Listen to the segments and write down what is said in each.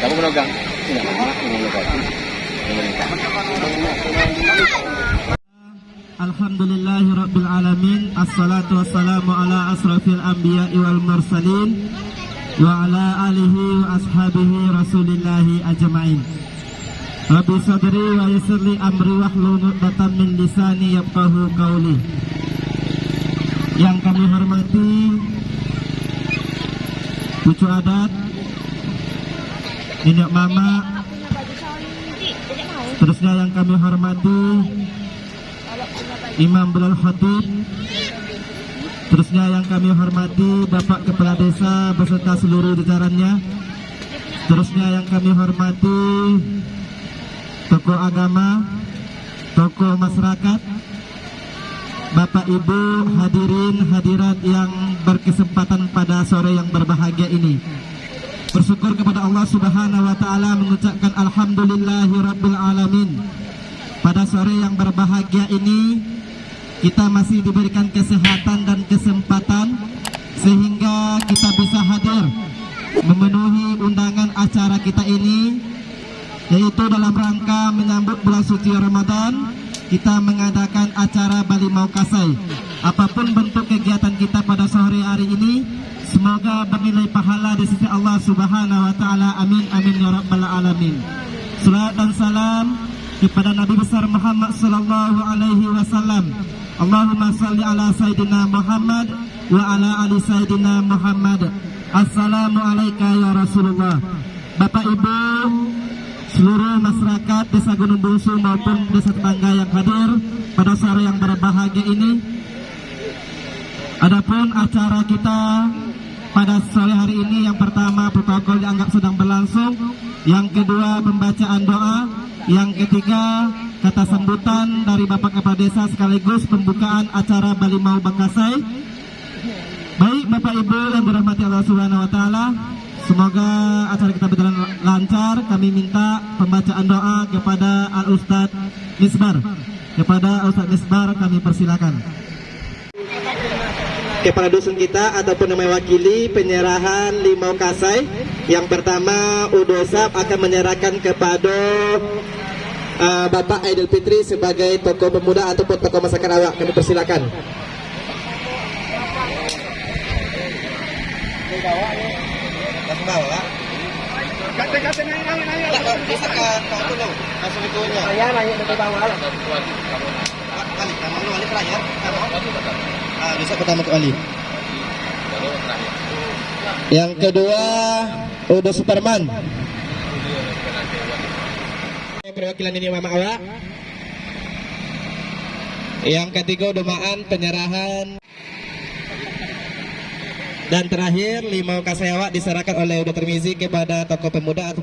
Kamu menegang. Tidak lama menegang. Alhamdulillahi Rabbil Alamin. Assalatu wassalamu ala asrafil anbiya wal mursalin Wa ala alihi wa ashabihi rasulillahi ajma'in. Rabbi sadri wa yasirli amri min lisani qawli. Yang kami hormati Cucu adat Nenek mama Terusnya yang kami hormati Imam Bilal Khatib Terusnya yang kami hormati Bapak Kepala Desa beserta seluruh jajarannya Terusnya yang kami hormati Tokoh agama Tokoh masyarakat Bapak Ibu hadirin hadirat yang berkesempatan pada sore yang berbahagia ini Bersyukur kepada Allah Subhanahu wa taala mengucapkan alhamdulillahi rabbil alamin. Pada sore yang berbahagia ini kita masih diberikan kesehatan dan kesempatan sehingga kita bisa hadir memenuhi undangan acara kita ini yaitu dalam rangka menyambut bulan suci Ramadan kita mengadakan acara Bali Mau Kasai apa pun bentuk kegiatan kita pada sore hari ini semoga bernilai pahala di sisi Allah Subhanahu wa taala amin amin ya rabbal alamin Salat dan salam kepada Nabi besar Muhammad sallallahu alaihi wasallam Allahumma salli ala Sayyidina Muhammad wa ala ali Sayyidina Muhammad. Assalamualaikum ya Rasulullah. Bapak Ibu, seluruh masyarakat Desa Gunung Bungsu maupun desa tetangga yang hadir pada sore yang berbahagia ini. Adapun acara kita pada sore hari ini yang pertama protokol dianggap sedang berlangsung, yang kedua pembacaan doa, yang ketiga kata sambutan dari Bapak Kepala Desa sekaligus pembukaan acara Bali Mau Bakasai. Baik Bapak Ibu yang dirahmati Allah Subhanahu wa taala, semoga acara kita berjalan lancar. Kami minta pembacaan doa kepada Al Ustaz Misbar. Kepada Al Ustaz Misbar kami persilakan. Kepada dusun kita ataupun yang mewakili penyerahan limau kasai. Yang pertama Udosap akan menyerahkan kepada uh, Bapak Aidil Fitri sebagai tokoh pemuda ataupun tokoh masyarakat awak. Kami persilakan. Ah, bisa pertama kali. Yang kedua Udo Superman. Perwakilan ini Mama Awak. Yang ketiga Domaan penyerahan dan terakhir limau kasayawak diserahkan oleh Udo Termizi kepada tokoh pemuda atau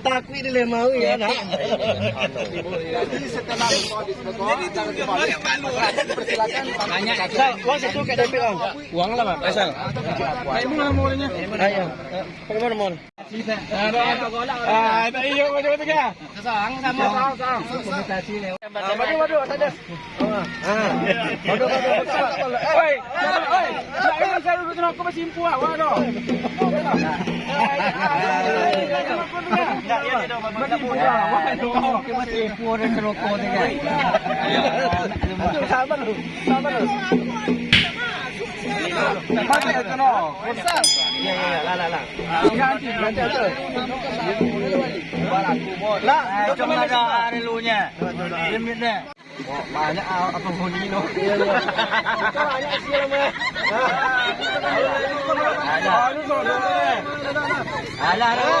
Takwi nila mau ya nak. Jadi setelah itu. Uang satu ke DP om. Uang lah pak. Naiiyak ko dito ka. Kasang, sama ka. Kasang. Bagi wadu, sadas. Wadu, wadu, wadu. Oy, oy. Lagi mo sa luto na ako masimpo ah. Wado. Masimpo ah. Wado. Masimpo rin sa luto na ka. Sama lu. Sama lu. Komunikasi lewat. Waduh waduh ada. Ah. Waduh waduh. Oi, oi. Jangan saya duduk aku masih impu ah. Waduh. Banyak apa bunyi no. Banyak. Ada. Ada. Oh,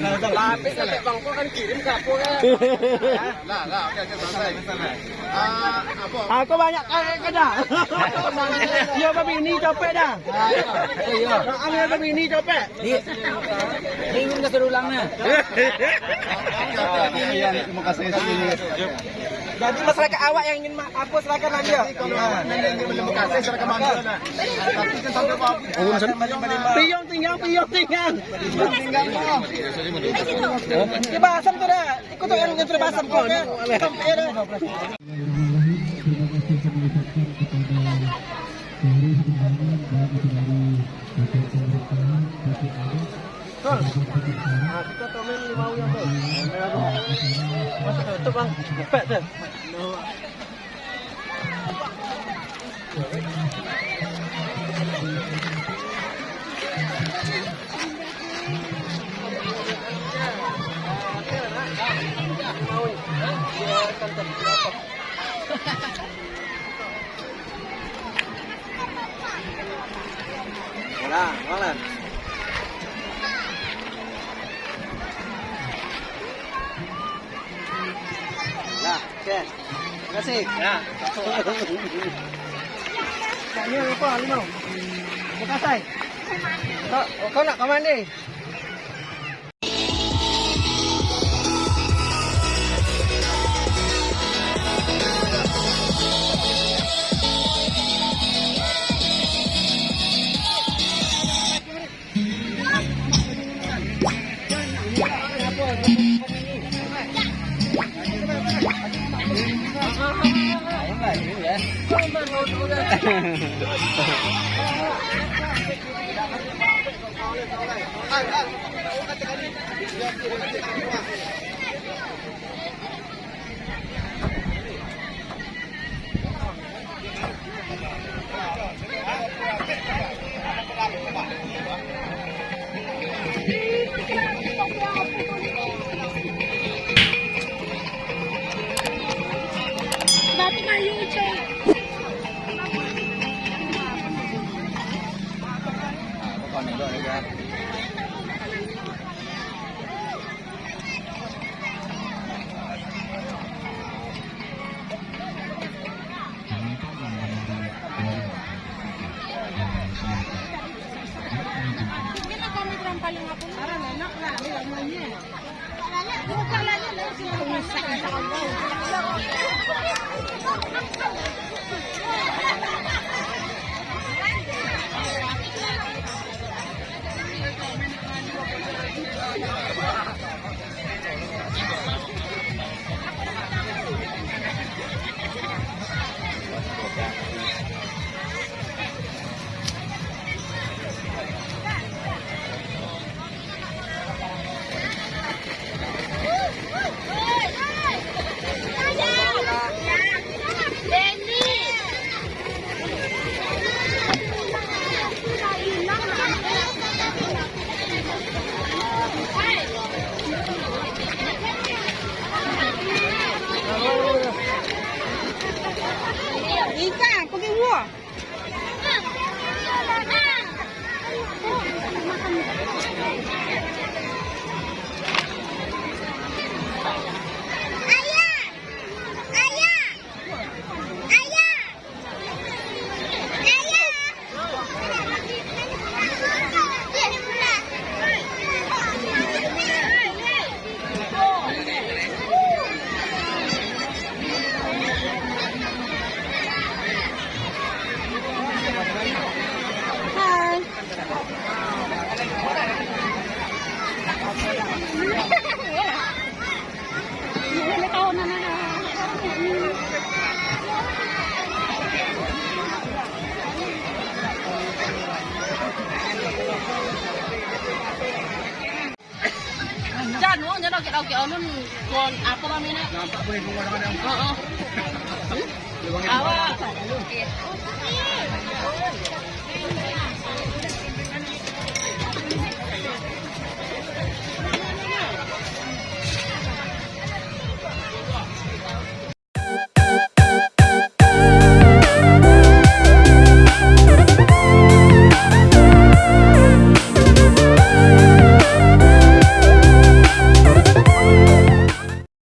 Ada, Lapis sampai bangko kan kirim ke aku kan. Lah, lah, oke, oke, selesai. Ah, apa? Aku banyak kaya dah. Dia apa bini capek dah. Iya. Ambil apa bini capek. Serulangnya. Iya, terima kasih sini. Jadi masyarakat awak yang ingin apa silakan apa? Piyong tinggal, piyong tinggal. Piyong tinggal kok. Di basam tu dah. Ikut tu yang yang basam kau kan. Sampai dah. Terima kasih saya mengucapkan kepada seluruh undangan baik itu dari Bapak Pemerintahan, Bapak Anies, Bapak Sekarang, Kita tomen lima yang tu. Masuk tu bang. Pet tu. Lah, malam. Ya, oke. Terima kasih. Ya. Ini apa, Limau? Bekasai. Kau, kau nak ke mana? Bapak 太悠哉。Onun kon apa namanya? Nampak boleh yang Oh, oh. Awak.